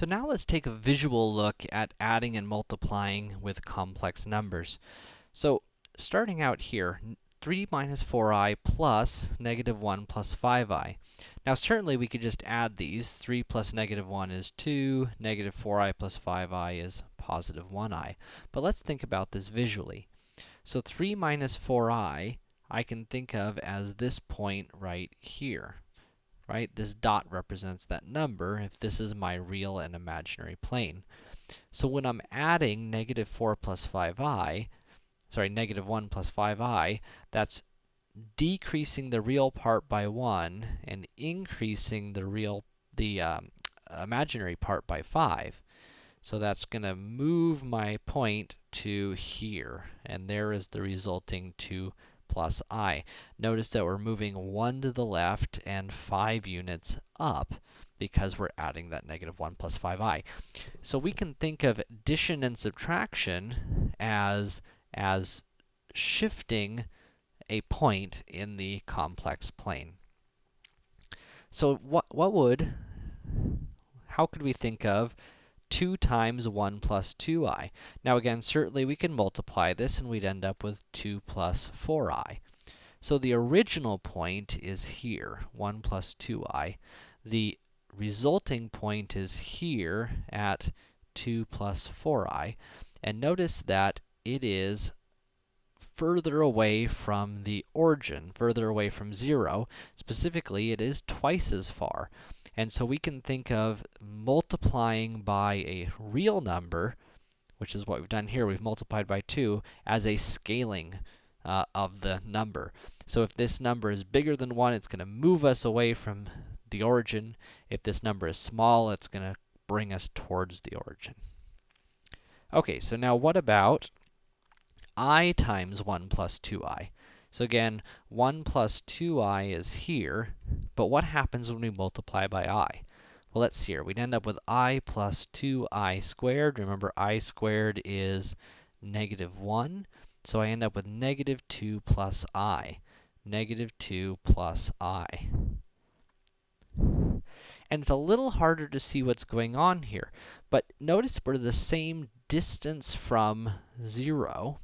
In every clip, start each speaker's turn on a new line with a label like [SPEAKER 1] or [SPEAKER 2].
[SPEAKER 1] So now let's take a visual look at adding and multiplying with complex numbers. So starting out here, 3 minus 4i plus negative 1 plus 5i. Now certainly we could just add these. 3 plus negative 1 is 2, negative 4i plus 5i is positive 1i. But let's think about this visually. So 3 minus 4i, I can think of as this point right here right? This dot represents that number if this is my real and imaginary plane. So when I'm adding negative 4 plus 5i, sorry, negative 1 plus 5i, that's decreasing the real part by 1 and increasing the real, the um, imaginary part by 5. So that's going to move my point to here, and there is the resulting 2 plus i. Notice that we're moving 1 to the left and 5 units up because we're adding that negative 1 plus 5i. So we can think of addition and subtraction as, as shifting a point in the complex plane. So what, what would, how could we think of 2 times 1 plus 2i. Now again, certainly we can multiply this and we'd end up with 2 plus 4i. So the original point is here, 1 plus 2i. The resulting point is here at 2 plus 4i. And notice that it is further away from the origin, further away from 0. Specifically, it is twice as far. And so we can think of multiplying by a real number, which is what we've done here, we've multiplied by 2, as a scaling uh, of the number. So if this number is bigger than 1, it's going to move us away from the origin. If this number is small, it's going to bring us towards the origin. Okay, so now what about i times 1 plus 2i? So again, 1 plus 2i is here, but what happens when we multiply by i? Well, let's see here. We'd end up with i plus 2i squared. Remember, i squared is negative 1. So I end up with negative 2 plus i. Negative 2 plus i. And it's a little harder to see what's going on here. But notice we're the same distance from 0.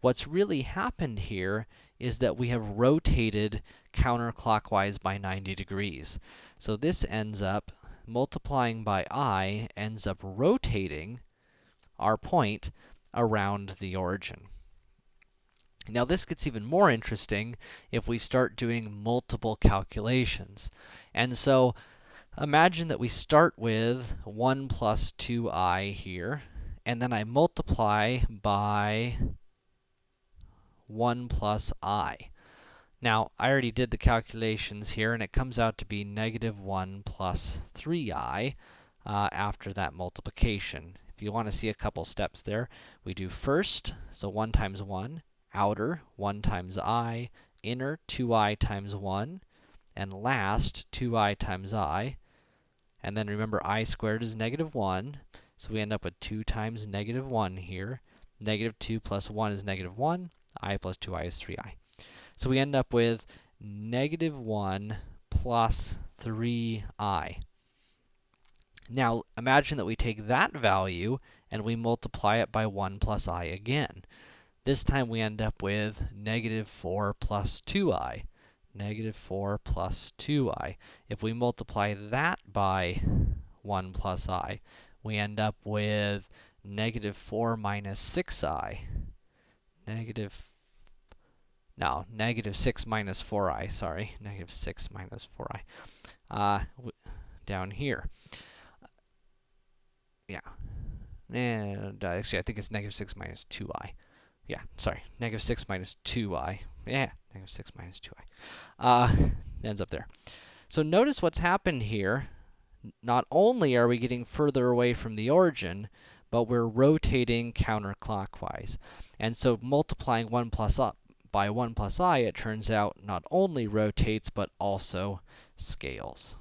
[SPEAKER 1] What's really happened here is that we have rotated counterclockwise by 90 degrees. So this ends up, multiplying by i, ends up rotating our point around the origin. Now this gets even more interesting if we start doing multiple calculations. And so, imagine that we start with 1 plus 2i here, and then I multiply by 1 plus i. Now, I already did the calculations here, and it comes out to be negative 1 plus 3i uh, after that multiplication. If you want to see a couple steps there, we do first, so 1 times 1, outer, 1 times i, inner, 2i times 1, and last, 2i times i. And then remember, i squared is negative 1, so we end up with 2 times negative 1 here. Negative 2 plus 1 is negative 1 i plus 2i is 3i. So we end up with negative 1 plus 3i. Now, imagine that we take that value and we multiply it by 1 plus i again. This time we end up with negative 4 plus 2i. Negative 4 plus 2i. If we multiply that by 1 plus i, we end up with negative 4 minus 6i negative, no, negative 6 minus 4i, sorry, negative 6 minus 4i, uh, down here. Yeah. And, uh, actually, I think it's negative 6 minus 2i. Yeah, sorry, negative 6 minus 2i. Yeah, negative 6 minus 2i. Uh, ends up there. So notice what's happened here. Not only are we getting further away from the origin, but we're rotating counterclockwise. And so multiplying 1 plus up by 1 plus i, it turns out not only rotates, but also scales.